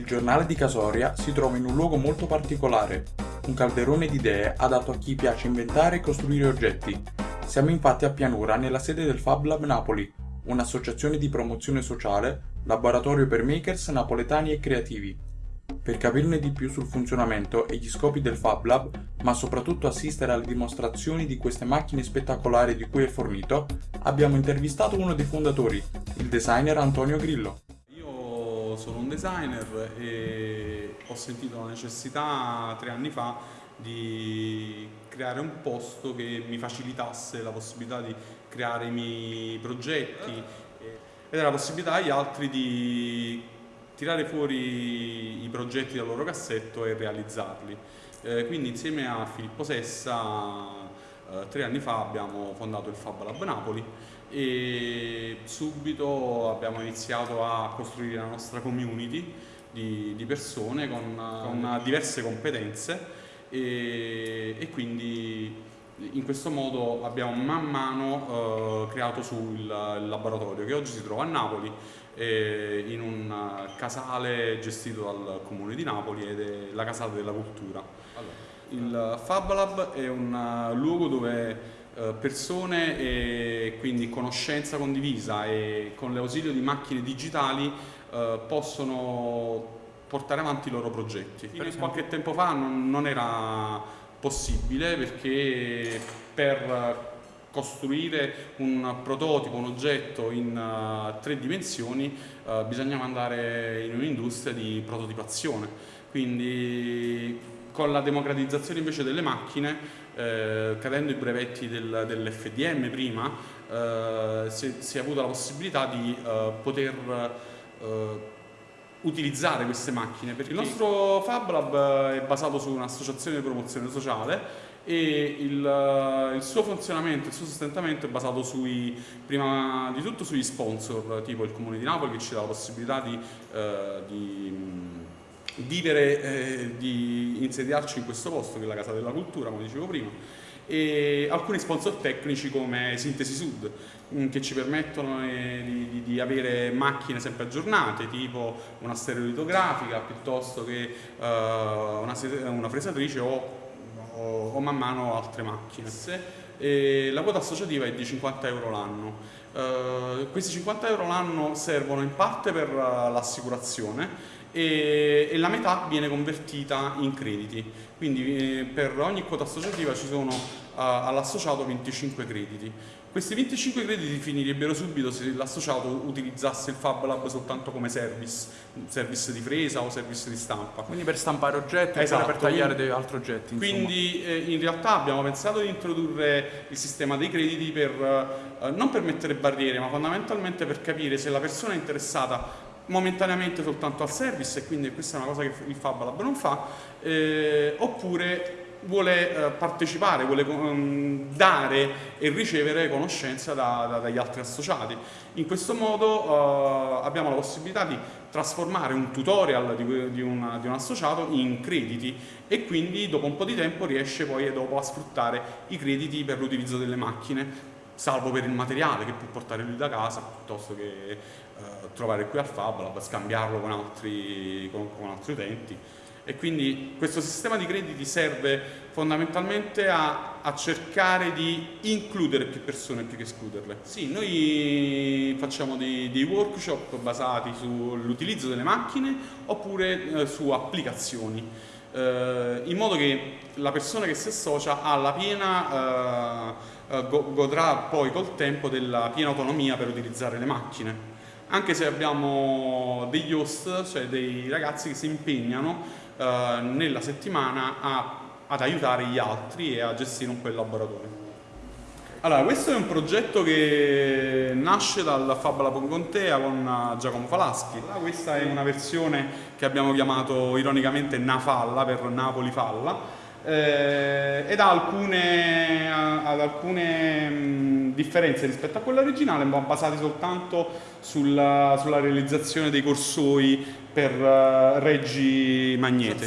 Il giornale di Casoria si trova in un luogo molto particolare, un calderone di idee adatto a chi piace inventare e costruire oggetti. Siamo infatti a Pianura nella sede del Fab Lab Napoli, un'associazione di promozione sociale, laboratorio per makers napoletani e creativi. Per capirne di più sul funzionamento e gli scopi del Fab Lab, ma soprattutto assistere alle dimostrazioni di queste macchine spettacolari di cui è fornito, abbiamo intervistato uno dei fondatori, il designer Antonio Grillo. Sono un designer e ho sentito la necessità tre anni fa di creare un posto che mi facilitasse la possibilità di creare i miei progetti era la possibilità agli altri di tirare fuori i progetti dal loro cassetto e realizzarli. Eh, quindi insieme a Filippo Sessa eh, tre anni fa abbiamo fondato il Fab Lab Napoli e subito abbiamo iniziato a costruire la nostra community di, di persone con, con, diverse competenze e, e quindi in questo modo abbiamo man mano eh, creato sul laboratorio che oggi si trova a Napoli eh, in un casale gestito dal comune di Napoli ed è la Casale della Cultura. Allora. Il Fab Lab è un luogo dove eh, persone e quindi conoscenza condivisa e con l'ausilio di macchine digitali eh, possono portare avanti i loro progetti. Fino a qualche tempo fa non, era possibile perché per costruire un prototipo, un oggetto in tre dimensioni bisognava andare in un'industria di prototipazione quindi con la democratizzazione invece delle macchine eh, cadendo i brevetti del, dell'FDM prima eh, si, si, è avuta la possibilità di eh, poter utilizzare queste macchine. Perché il nostro Fab Lab è basato su un'associazione di promozione sociale e il, il, suo funzionamento, il suo sostentamento è basato sui, prima di tutto sugli sponsor tipo il Comune di Napoli che ci dà la possibilità di, eh, di vivere, eh, di insediarci in questo posto che è la Casa della Cultura come dicevo prima e alcuni sponsor tecnici come Sintesi Sud mm, che ci permettono eh, di, di, avere macchine sempre aggiornate tipo una stereolitografica piuttosto che uh, una, una, fresatrice o, o, o, man mano altre macchine. E la quota associativa è di 50 euro l'anno. Uh, questi 50 euro l'anno servono in parte per l'assicurazione e, e, la metà viene convertita in crediti. Quindi eh, per ogni quota associativa ci sono uh, all'associato 25 crediti. Questi 25 crediti finirebbero subito se l'associato utilizzasse il Fab Lab soltanto come service, service di fresa o service di stampa. Quindi per stampare oggetti esatto, per tagliare degli altri oggetti. Insomma. Quindi eh, in realtà abbiamo pensato di introdurre il sistema dei crediti per, eh, non per mettere barriere, ma fondamentalmente per capire se la persona è interessata momentaneamente soltanto al service e quindi questa è una cosa che il Fab Lab non fa, eh, oppure vuole eh, partecipare, vuole um, dare e ricevere conoscenza da, da, dagli altri associati. In questo modo uh, abbiamo la possibilità di trasformare un tutorial di, di, una, di, un associato in crediti e quindi dopo un po' di tempo riesce poi dopo a sfruttare i crediti per l'utilizzo delle macchine salvo per il materiale che può portare lui da casa piuttosto che eh, trovare qui al Fab Lab, scambiarlo con altri, con, con altri utenti e quindi questo sistema di crediti serve fondamentalmente a, a, cercare di includere più persone più che escluderle. Sì, noi facciamo dei, dei workshop basati sull'utilizzo delle macchine oppure eh, su applicazioni eh, in modo che la persona che si associa ha la piena, eh, eh godrà poi col tempo della piena autonomia per utilizzare le macchine. Anche se abbiamo degli host, cioè dei ragazzi che si impegnano eh, nella settimana a, ad aiutare gli altri e a gestire un po' il laboratorio. Allora, questo è un progetto che nasce dal Fab Lab Contea con eh, Giacomo Falaschi. Questa è una versione che abbiamo chiamato ironicamente Nafalla per Napoli Falla eh, ed ha alcune, ha alcune mh, differenze rispetto a quella originale ma basate soltanto sulla, sulla realizzazione dei corsoi per uh, reggi magnete. La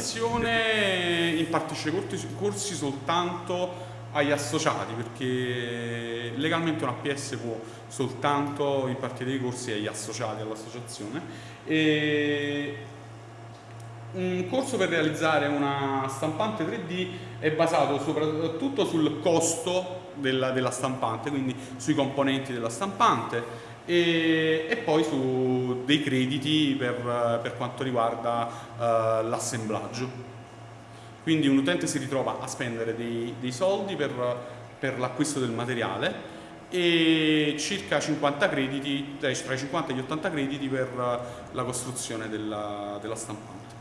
impartisce corsi soltanto agli associati perché legalmente un APS può soltanto impartire i corsi agli associati all'associazione e un corso per realizzare una stampante 3D è basato soprattutto sul costo della, della stampante, quindi sui componenti della stampante e, e poi su dei crediti per, per quanto riguarda uh, l'assemblaggio. Quindi un utente si ritrova a spendere dei, dei soldi per, per l'acquisto del materiale e circa 50 crediti, tra i 50 e gli 80 crediti per la costruzione della, della stampante.